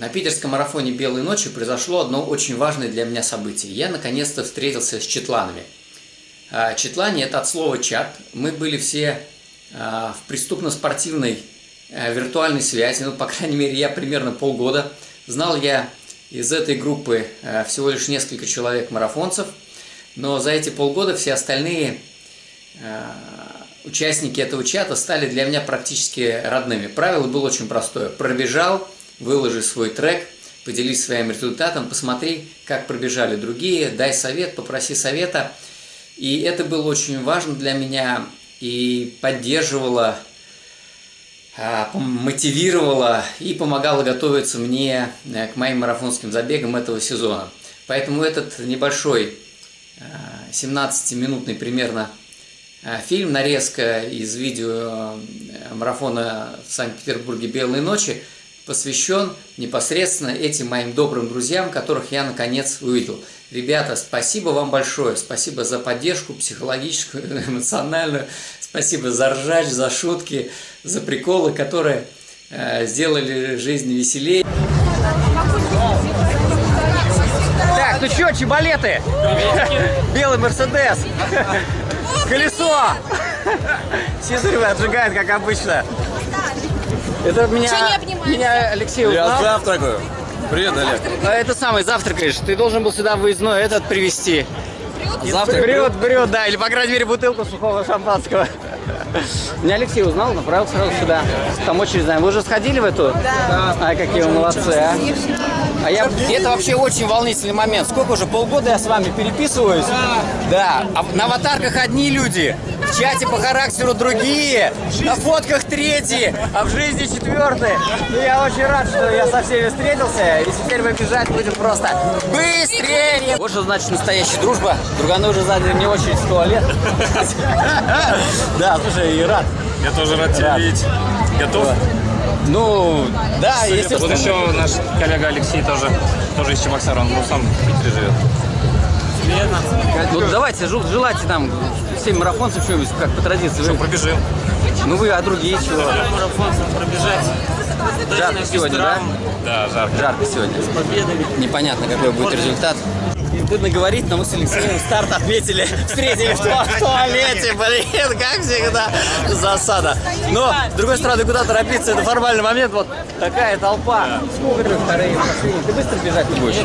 На питерском марафоне «Белой ночи» произошло одно очень важное для меня событие. Я наконец-то встретился с четланами. А, Четлане – это от слова «чат». Мы были все а, в преступно-спортивной а, виртуальной связи, ну, по крайней мере, я примерно полгода. Знал я из этой группы всего лишь несколько человек-марафонцев, но за эти полгода все остальные участники этого чата стали для меня практически родными. Правило было очень простое. Пробежал – выложи свой трек, поделись своим результатом, посмотри, как пробежали другие, дай совет, попроси совета. И это было очень важно для меня и поддерживало, а, мотивировало и помогало готовиться мне э, к моим марафонским забегам этого сезона. Поэтому этот небольшой 17-минутный примерно э, фильм, нарезка из видео э, марафона в Санкт-Петербурге «Белые ночи» посвящен непосредственно этим моим добрым друзьям, которых я наконец увидел. Ребята, спасибо вам большое, спасибо за поддержку психологическую, эмоциональную, спасибо за ржач, за шутки, за приколы, которые э, сделали жизнь веселее. Так, ну что, чебалеты? Белый Мерседес. Колесо. Сизаревы отжигает, как обычно. Это меня, меня Алексей узнал. Я завтракаю. Привет, Олег. А это самый завтракаешь. Ты должен был сюда выездной этот привезти. Завтрак брет, брет, да, или по крайней мере бутылку сухого шампанского. Меня Алексей узнал, направил сразу сюда. Там очередь знаем. Вы уже сходили в эту? Да. А какие вы молодцы, а? А я, это вообще очень волнительный момент. Сколько уже, полгода я с вами переписываюсь? Да. А на аватарках одни люди, в чате по характеру другие, на фотках третьи, а в жизни четвертые. Ну, я очень рад, что я со всеми встретился, и теперь мы бежать будем просто быстрее. Вот что значит настоящая дружба. Друганы уже заняли мне очередь в туалет. Да, слушай, и рад. Я тоже рад тебя видеть. Готов? Ну, да, если... Вот еще наш коллега Алексей тоже, тоже из Чебоксара, он ну, сам в Питере живет. Ну давайте, желайте нам всем марафонцам что-нибудь, как по традиции. Что, пробежим? Ну вы, а другие чего? Марафонцам пробежать. Жарко сегодня, да? Да, жарко. Жарко сегодня. С победами. Непонятно, какой будет результат. Стыдно говорить, но мы с Алексеем старт отметили, встретили в, в туалете, блин, как всегда, засада. Но, с другой стороны, куда торопиться, это формальный момент, вот такая толпа. Ты вторые, последние? Ты быстро бежать не будешь?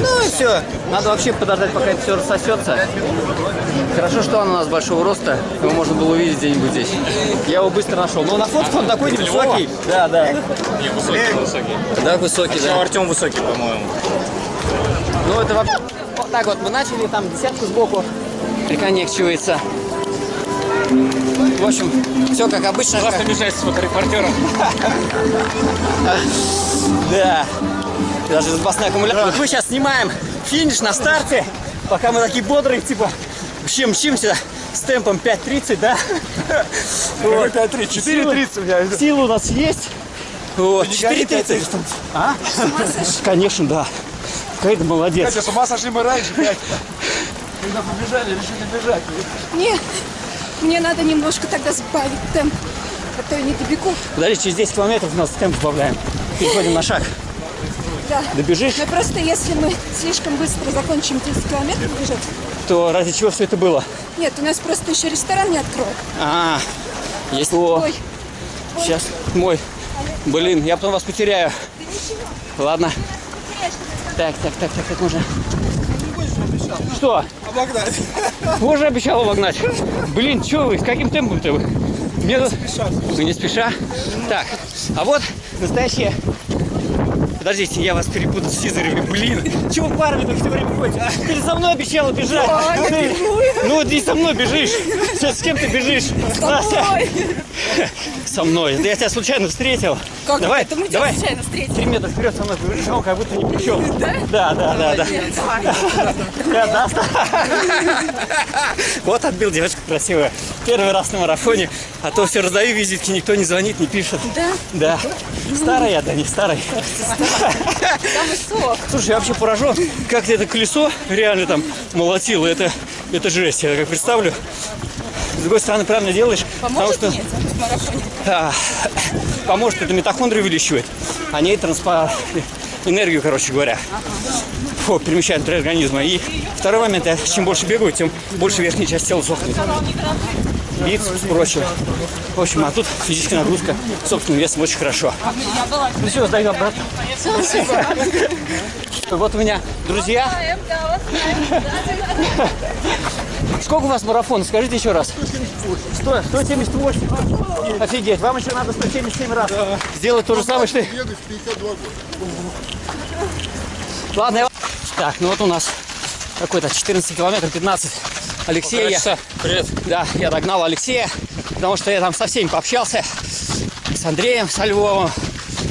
Ну и все, надо вообще подождать, пока это все рассосется. Хорошо, что он у нас большого роста, его можно было увидеть где-нибудь здесь. Я его быстро нашел. Но на фотке он такой невысокий. Да, да. Не, высокий, высокий. Да, высокий, да. Артем высокий, по-моему. Ну, это вообще... Вот так вот мы начали, там десятку сбоку приконекчивается. В общем, все как обычно. Классно как... бежать с фоторепортером. Да. Даже запасной аккумулятор. Мы сейчас снимаем финиш на старте, пока мы такие бодрые, типа, вообще мчимся с темпом 5.30, да? Вот. 5.30, 4.30 у меня. Силы у нас есть. Вот, 4.30. А? Конечно, да. Какая-то молодец. Катя, с ума сошли мы раньше, блядь. Когда побежали, решили бежать. Нет, мне надо немножко тогда сбавить темп, а то я не добегу. Подожди, через 10 километров у нас темп сбавляем. Переходим на шаг. Да. Добежишь? Но просто если мы слишком быстро закончим 10 километров бежать, то ради чего все это было? Нет, у нас просто еще ресторан не откроют. А, есть о, Ой. Сейчас мой. Блин, я потом вас потеряю. Ладно. Так, так, так, так, так, можно. Что? Обогнать. Уже обещал обогнать. Блин, что вы, с каким темпом-то вы? Мне тут... Ну, не спеша. Так, а вот настоящие... Подождите, я вас перепутал с Сизаревыми. Блин, чего парами-то все время ходите? Ты же со мной обещала бежать. Ты- Ну, вот и со мной бежишь. Сейчас с кем ты бежишь? Со мной. Да я тебя случайно встретил. Как давай, это мы тебя давай. случайно встретили? Три метра вперед со мной побежал, как будто ни при чем. Да? Да, да, да, да. Я даст. Вот отбил девочку красивая. Первый раз на марафоне. А то все раздаю визитки, никто не звонит, не пишет. Да? Да. Старый я, да не старый. Сок. Слушай, я вообще поражен, как ты это колесо реально там молотило. Это, это жесть, я как представлю. С другой стороны, правильно делаешь, Поможет потому что марафоне? а, поможет, это митохондрии увеличивает. Они транспо... энергию, короче говоря. Фу, перемещает внутри организма. И второй момент, я чем больше бегаю, тем больше верхняя часть тела сохнет. Бицепс, прочее. В общем, а тут физическая нагрузка собственным весом очень хорошо. Ну все, сдаю обратно. Вот у меня друзья. Сколько у вас марафон? Скажите еще раз. 100, 178. Офигеть, вам еще надо 177 раз сделать то же самое, что... Ладно, я... Так, ну вот у нас какой-то 14 километров, 15. Алексей, я... Привет. Да, я догнал Алексея, потому что я там со всеми пообщался. С Андреем, со Львовым,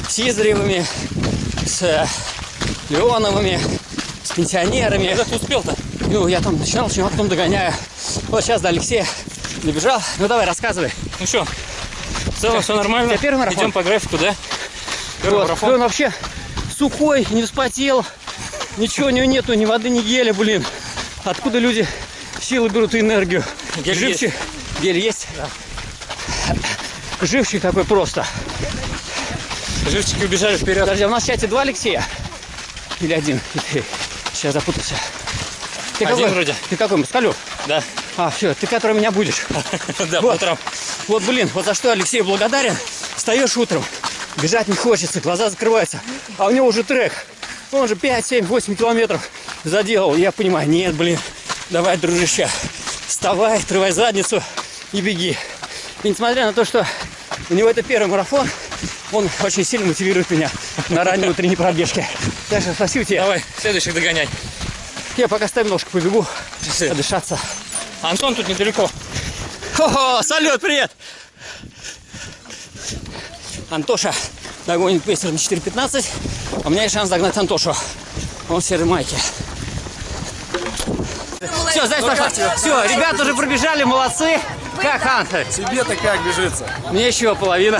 с Издревыми, с э, Леоновыми, с пенсионерами. Когда ты успел-то? Ну, я там начинал, начинал, потом догоняю. Вот сейчас до Алексея добежал. Ну, давай, рассказывай. Ну что, в целом все нормально. Первый марафон? Идем по графику, да? Первый Вот. марафон. Он вообще сухой, не вспотел. Ничего у него нету, ни воды, ни геля, блин. Откуда люди силы берут и энергию? Гель Живчик. Гель есть? Живчик такой просто. Живчики убежали вперед. Подожди, а у нас в чате два Алексея? Или один? Сейчас запутался. Ты Один какой? вроде. Ты какой? Москалев? Да. А, все, ты который меня будешь. Да, по Вот. утрам. Вот, блин, вот за что Алексею благодарен. Встаешь утром, бежать не хочется, глаза закрываются. А у него уже трек. Он же 5, 7, 8 километров заделал. Я понимаю, нет, блин, давай, дружище, вставай, отрывай задницу и беги. И несмотря на то, что у него это первый марафон, он очень сильно мотивирует меня на ранней утренней пробежке. Так что спасибо тебе. Давай, следующих догоняй. Я пока ставим ножку побегу, Часы. подышаться. Антон тут недалеко. Хо-хо, салют, привет! Антоша догонит пейсер на 4.15, а у меня есть шанс догнать Антошу. Он в серой майке. Все, знаешь, пошла. Все, ребята уже пробежали, молодцы. Как, Антон? Тебе-то как бежится? Мне еще половина.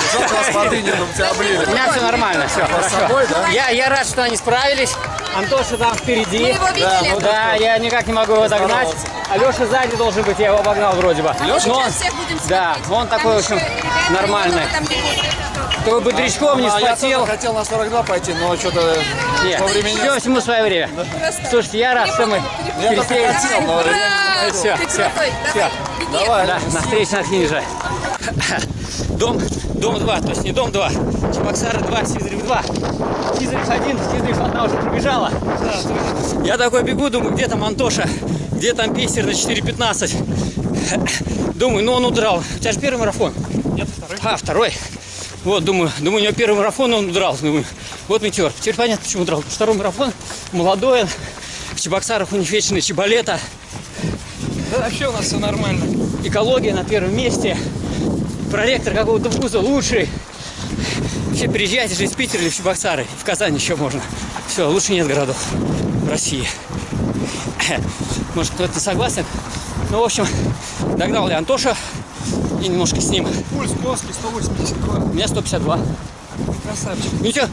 Воды нет, у тебя У меня все нормально, все хорошо. собой, да? Я, я рад, что они справились. Антоша там впереди. Мы его видели. ну да, я никак не могу его догнать. Алеша сзади должен быть, я его обогнал вроде бы. Но он- Сейчас всех будем да, он Там такой, в общем, нормальный. Бодрячком не А я спотел. тоже хотел на 42 пойти, но что-то Нет, по времени... все всему свое время. Слушайте, я рад, что мы Я только времени Все, все, все. Давай. Да, на встрече на финише. Дом, дом 2, то есть не дом 2. Чебоксары 2, Сизрев 2. Сизрев 1, Сизрев одна уже пробежала. Я такой бегу, думаю, где там Антоша? Где там пейсер на 4.15? Думаю, ну он удрал. У тебя же первый марафон? Нет, второй. А, второй. Вот, думаю, думаю, у него первый марафон, он удрал. Думаю, вот метеор. Теперь понятно, почему удрал. Второй марафон, молодой. В Чебоксарах у них вечная чебалета. Да вообще у нас все нормально. Экология на первом месте. Проректор какого-то вуза лучший. Вообще приезжайте же из Питера или в Чебоксары. В Казань еще можно. Все, лучше нет городов в России. Может, кто-то согласен. Ну, в общем, догнал я Антоша и немножко с ним. Пульс плоский, 182. У меня 152. Красавчик. Ну, у тебя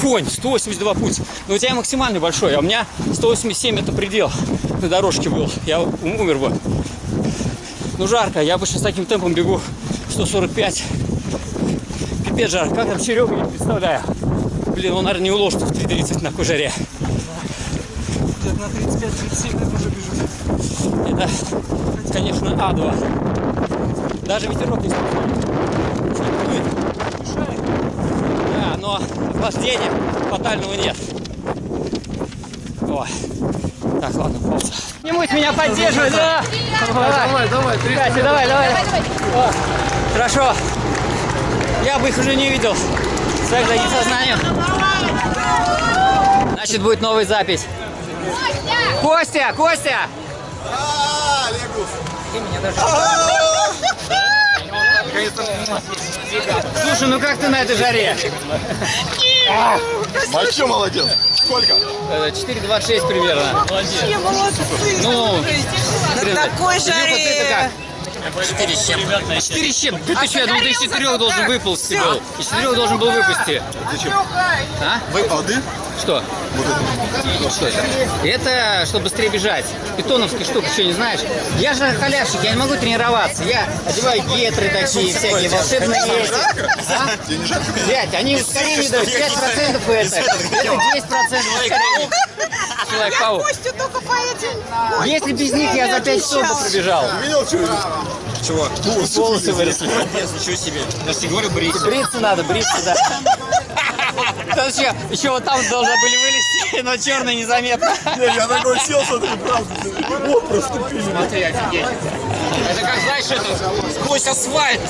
конь, 182 пульс. Но у тебя максимальный большой, а у меня 187 это предел на дорожке был. Я умер бы. Ну, жарко. Я обычно с таким темпом бегу 145. Пипец жарко. Как там Серега, не представляю. Блин, он, наверное, не уложит в 3.30 на такой жаре. Где-то на 35-37 я уже бежу. Это, конечно, А2. Даже ветерок не дует. Да, но охлаждения фатального нет. Ой. Так, ладно, пауза. Не будь меня поддерживать, да? Давай, Давай, давай, три. Катя, давай, давай. Давай, давай. О, хорошо. Я бы их уже не видел. Своих за сознанием. Значит, будет новая запись. Костя, Костя! Слушай, ну как ты на этой жаре? Мальчик молодец. Сколько? Э, 4,26 примерно. Ну, блин, такой жаре. как? 4 с чем? 4 с чем? Ты, ты что, я думал, ты из 4 должен выползти был. Из 4 должен был выпустить. Зачем? А? Вы воды? Что? Что это? Это, чтобы быстрее бежать. Питоновские штуки, что, не знаешь? Я же халявщик, я не могу тренироваться. Я одеваю гетры такие, всякие волшебные эти. А? Блядь, они ускорение дают. 5% это. Это 10%. Человек-паук. Костю только по этим. Если без них я за 5 часов бы пробежал. Видел, что Чего? Волосы выросли. Ничего себе. Я же тебе говорю, бриться. Бриться надо, бриться, да. Там еще, еще вот там должны были вылезти, но черный незаметно. Я такой сел, смотри, правда. Вот просто пили. Смотри, офигеть. Это как, знаешь, это сквозь асфальт.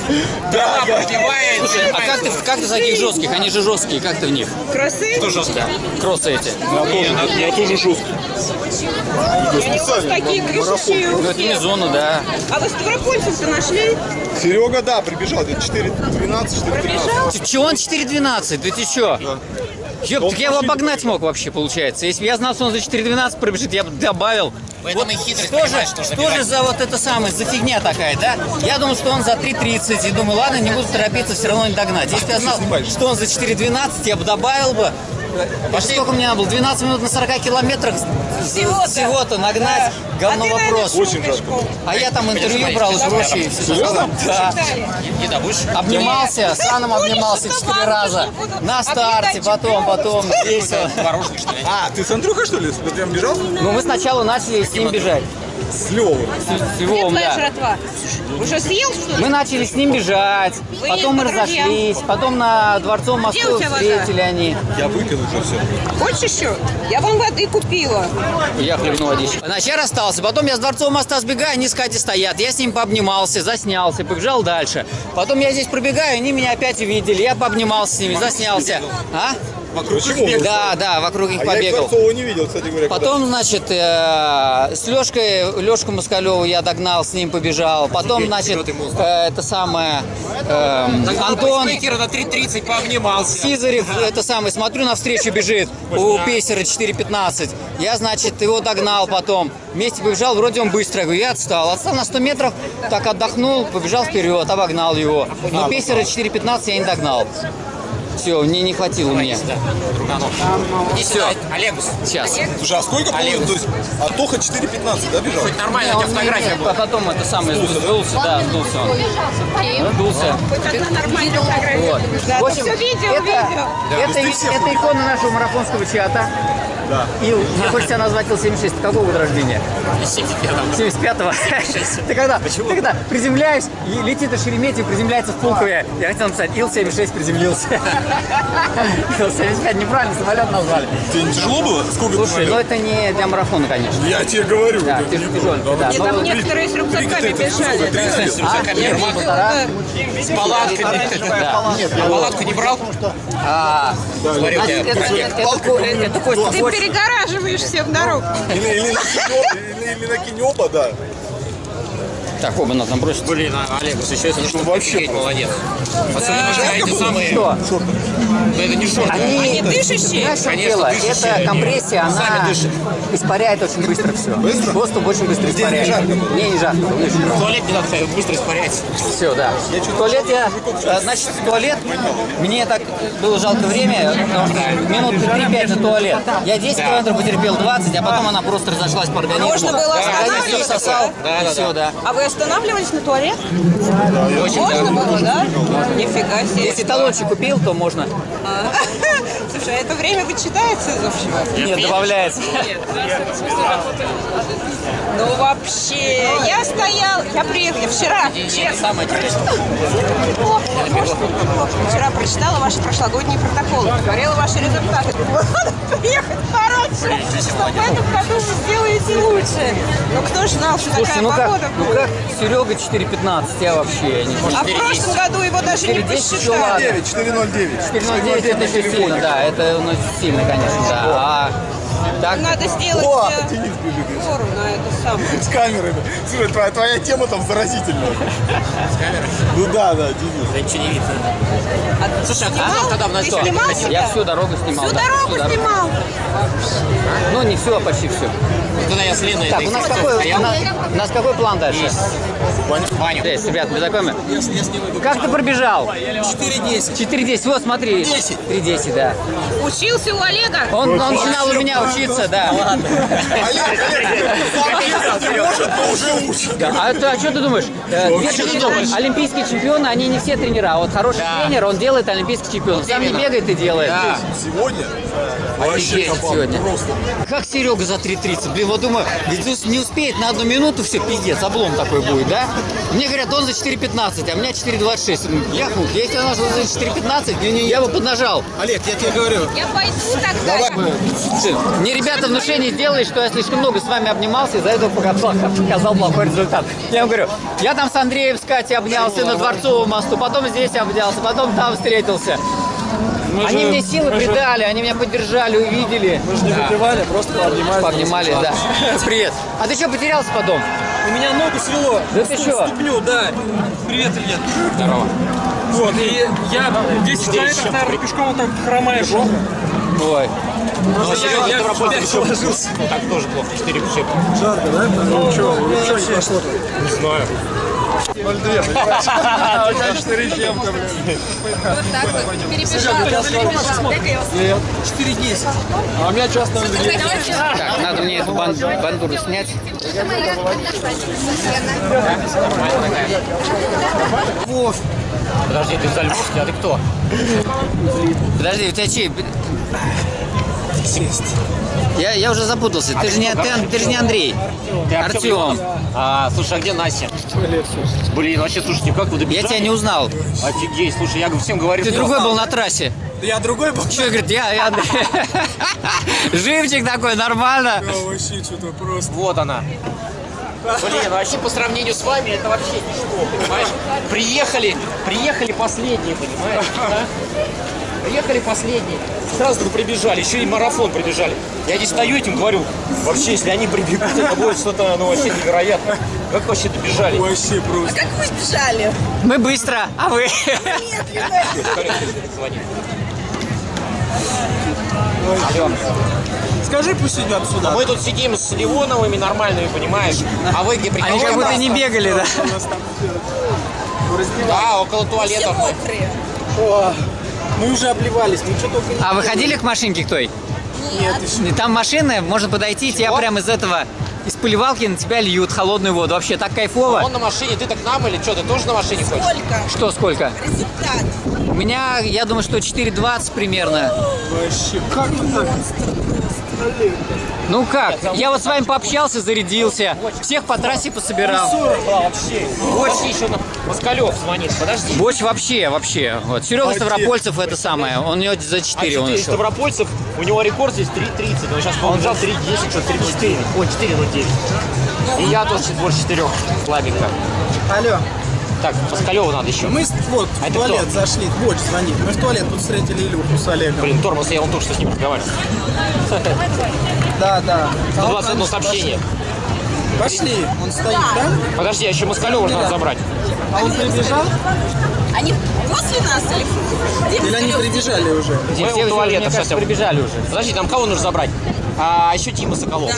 Трава пробивается. А как ты, как ты в таких жестких? Они же жесткие, как ты в них? Красы? Что жестко? Кроссы эти. Я тоже жесткий. Они у вас такие крышащие у Ну это не зона, да. А вы ставропольцев-то нашли? Серега, да, прибежал. где-то 4.12, 4.13. Ч- Чего он 4.12? Да ты чё? Ёп, так я его обогнать мог вообще, получается. Если бы я знал, что он за 4.12 пробежит, я бы добавил. этом и хитрость, Что же, что что же за вот это самое, за фигня такая, да? Я думал, что он за 3.30, и думаю, ладно, не буду торопиться, все равно не догнать. Если бы я знал, что он за 4.12, я бы добавил бы. Пошли. Сколько мне надо было? 12 минут на 40 километрах Всего-то. всего-то нагнать. Говно а вопрос. шутка пешком. А я там интервью брал и прочее. Серьезно? Да. Еда будешь? Обнимался, с Аном обнимался четыре раза. На старте, потом, потом, весело. Творожник, что ли? А, ты с Андрюхой, что ли? Прям бежал? Ну, мы сначала начали с ним бежать. С Левой. С Где Львовом, твоя да. жратва? Уже съел, что ли? Мы начали с ним бежать, Вы потом мы разошлись, потом на Дворцовом Где мосту у тебя вода? встретили они. Я выпил уже все. Хочешь еще? Я вам воды купила. Я хлебнул водички. Вначале расстался, потом я с Дворцового моста сбегаю, они с Катей стоят. Я с ним пообнимался, заснялся, побежал дальше. Потом я здесь пробегаю, они меня опять увидели. Я пообнимался с ними, заснялся. А? Почему? Да, да, вокруг них А я побегал. Дворцова не видел, кстати говоря. Потом, значит, э, с Лешкой, Лешку Москалеву я догнал, с ним побежал. Потом, значит, э, это самое, э, Антон на 3.30 пообнимался. Сизарев, это самое, смотрю, навстречу бежит у Пейсера 4.15. Я, значит, его догнал потом. Вместе побежал, вроде он быстро. Я говорю, я отстал. Отстал на 100 метров, так отдохнул, побежал вперед, обогнал его. Но Пейсера 4.15 я не догнал. Все, мне не хватило мне. Иди сюда, Олегус. Сейчас. Слушай, а сколько получилось? То есть, а Тоха 4.15, да, бежал? Хоть нормально, Не, у тебя не- фотография не- была. а потом это самое сдулся, да, сдулся он. Сдулся. Хоть одна нормальная фотография. Вот. Да, В общем, все видео, это, это, это икона нашего марафонского чата. Да. Ил, мне хочется назвать Ил-76. Ты какого года рождения? 75-го. Ты когда, ты когда приземляюсь, и летит из Шереметьево, приземляется в Пулкове. Я хотел написать, Ил-76 приземлился. Ил-75 неправильно самолет назвали. Тебе не тяжело было? Сколько ты Слушай, ну это не для марафона, конечно. Я тебе говорю. Да, это тяж- не- тяжеленько, да. Там некоторые с рюкзаками бежали. сколько, да. 30? А, нет, полтора. С палатками. А палатку не брал? А, Смотри, у значит, тебя Ты Костя. перегораживаешь всем дорогу. Или на кинеоба, да. Так, оба надо бросить. Блин, а Олегус, еще если что, вообще офигеть, молодец. Особенно, что эти самые... Что? Ну, это не шорты. Они, Они дышащие? Знаешь, Конечно, дело? дышащие Это они. компрессия, она испаряет очень быстро все. Быстро? Доступ очень быстро Здесь не испаряет. жарко было? Не, не жарко. не В туалет не надо ходить, быстро испаряется. Все, да. В туалет я, э, значит, в туалет, мне так было жалко время, потому что минут 3-5 на туалет. Я 10 километров потерпел 20, а потом она просто разошлась по организму. Можно было останавливаться, всосал, да? и все, да. А вы останавливались на туалет? Очень, Можно было, да? Нифига себе. Если талончик купил, то можно. А. Слушай, а это время вычитается из общего? Нет, добавляется. Ну вообще, я стоял, я приехала вчера, честно. Вчера прочитала ваши прошлогодние протоколы, смотрела ваши результаты. Надо приехать пораньше, что в этом году вы сделаете лучше. Но кто ж знал, что такая ну как, погода ну будет? как Серега 4.15, я вообще не. А в прошлом году его даже не 4.10 еще посчитали. ладно. 9, 409. 4.09 это сильно, да, это ну, сильно, конечно, да. А так, Надо сделать О, э, Денис бежит фору на это самое. с камерами. Слушай, твоя, твоя тема там заразительная. С камерой? Ну да, да, Денис. Да ничего не видно. А Слушай, а снимал? когда в Ты что? снимал я себя? всю дорогу снимал. Всю да, дорогу снимал? Ну, не все, а почти все. Когда я с Леной Так, у нас какой, у нас, у нас какой план дальше? Ваню. Здесь, ребят, мы знакомы? Как ты пробежал? 4.10. 4.10, вот смотри. 3.10, да. Учился у Олега? Он, он начинал у меня учиться, да. Ладно. А, ты- а что ты думаешь? Э, Что ты думаешь? Олимпийские чемпионы, они не все тренера. А вот хороший тренер, он делает олимпийский чемпион. Сам не бегает и делает. Да. Сегодня вообще Офигеть кабан. сегодня. Просто. Как Серега за 3.30? Блин, вот думаю, ведь не успеет на одну минуту, все, пиздец, облом такой будет, да? Мне говорят, он за 4.15, а у меня 4.26. Я хуй, если он нашел за 4.15, я бы поднажал. Олег, я тебе говорю. Я пойду тогда. Мне ребята внушение сделали, что я слишком много с вами обнимался, из-за этого показал, показал плохой результат. Я им говорю, я там с Андреем с Катей обнялся на Дворцовом мосту, потом здесь обнялся, потом там встретился. Они мне силы придали, они меня поддержали, увидели. Мы же не выпивали, просто пообнимали. Пообнимали, да. Привет. А ты что, потерялся потом? У меня ногу свело. Да ты что? Ступню, да. Привет, Илья. Здорово. Вот, и я 10 километров, наверное, пешком так хромаешь. Ой. Ну, я- Серега, я Ставрополь опять еще- положился. Ну, так тоже плохо. 4 вообще. Жарко, да? Ну что, ничего не пошло Не знаю. 0,2, понимаешь? А у тебя 4 чем-то. Вот так вот. Перебежал. Вас- 4,10. А у меня час 0,2. Так, надо мне эту бан- бандуру снять. Подожди, ты Зальмовский, а ты кто? Подожди, у тебя чей? Я, я уже запутался. Ты же не, ты, ты же не Андрей. Ты Артем. А, слушай, а где Настя? Блин, вообще, слушай, никак вы Я добежали? тебя не узнал. Офигеть, слушай, я всем говорю, Ты что- другой был на трассе. Я другой был. Что, говорит, я, я Андрей. Живчик такой, нормально. Вообще что-то просто. Вот она. Блин, вообще по сравнению с вами это вообще ничто, понимаешь? Приехали, приехали последние, понимаешь? да? Приехали последние. Сразу прибежали, еще и марафон прибежали. Я здесь стою этим говорю, вообще, если они прибегут, это будет что-то, ну, вообще невероятно. Как вообще добежали? Вообще просто. Как вы бежали? Мы быстро, а вы? Звони. Скажи, пусть идет сюда. Мы тут сидим с Ливоновыми нормальными, понимаешь? А вы где Они приходите? как будто не бегали, да? Да, около туалетов. мы. О, мы уже обливались, мы что только не... А вы ходили к машинке к той? Нет, еще. И Там машины, можно подойти, тебя прямо из этого, из поливалки на тебя льют холодную воду. Вообще так кайфово. Он на машине, ты так к нам или что, ты тоже на машине ходишь? Сколько? Что, сколько? Результат. У меня, я думаю, что 4.20 примерно. Вообще, как так? Ну как? Я вот с вами пообщался, зарядился. Всех по трассе пособирал. Еще на Москалев звонит, подожди. Боч вообще, вообще. Вот. Серега Ставропольцев это самое. Он у него за А 4 он 4 ушел. Ставропольцев, у него рекорд здесь 3.30, он сейчас побежал 3.10, что 3.04, ой, 4.09. И я тоже больше 4, слабенько. Алло, Так, Москалеву надо еще. мы вот А в это туалет кто? зашли, Боч звонит. Мы в туалет тут встретили Илюху с Олегом. Блин, тормоз, я вон только что с ним разговаривал. Да, да. А он 121 нам- сообщение. Пошли, он стоит там, Подожди, а еще Москалева надо забрать. а он прибежал, Они после нас или где или они прибежали уже? Все, кажется, сейчас. прибежали уже. Подожди, там кого нужно забрать? А еще Тима Соколов.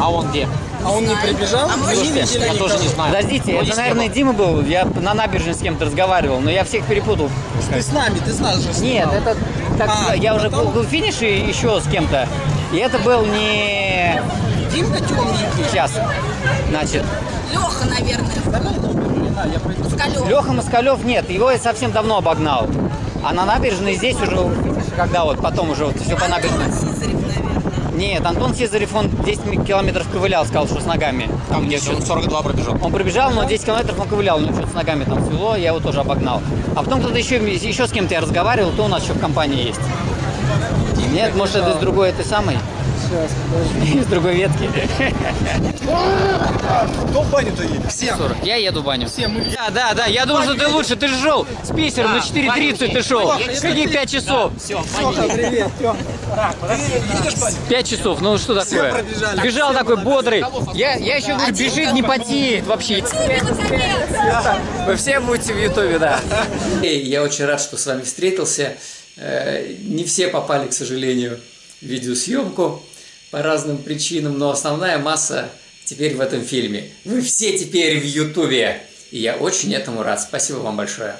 А он где? А он не прибежал? Мы не я никого. тоже не знаю. Подождите, Он это, наверное, был. Дима был. Я на набережной с кем-то разговаривал, но я всех перепутал. Ты с нами, ты с нас же Нет, снимал. это так, А, я уже был, в финише еще с кем-то. И это был не Димка темненький. сейчас. Значит, Леха, наверное. Леха Москалев нет, его я совсем давно обогнал. А на набережной здесь уже, когда вот потом уже вот все по набережной. Нет, Антон Сизарев, он 10 километров ковылял, сказал, что с ногами. Там где он 42 пробежал. Он пробежал, но 10 километров он ковылял, ну что-то с ногами там свело, я его тоже обогнал. А потом кто-то еще, еще с кем-то я разговаривал, то у нас еще в компании есть. Нет, может это из другой этой самой? Сейчас, подожди. Из другой ветки. Кто в баню-то едет? Всем. 40. Я еду в баню. Все, мы Да, да, да, я думал, что ты лучше, ты же шел с Питером на 4.30 ты шел. Какие 5 часов? Все, Тоха, привет, Тём. 5 часов, ну что такое? Бежал такой бодрый. Я, я еще говорю, бежит, не потеет вообще. Вы все будете в Ютубе, да. Я очень рад, что с вами встретился. Э, Не все попали, к сожалению, в видеосъемку по разным причинам, но основная масса теперь в этом фильме. Вы все теперь в Ютубе. И я очень этому рад. Спасибо вам большое.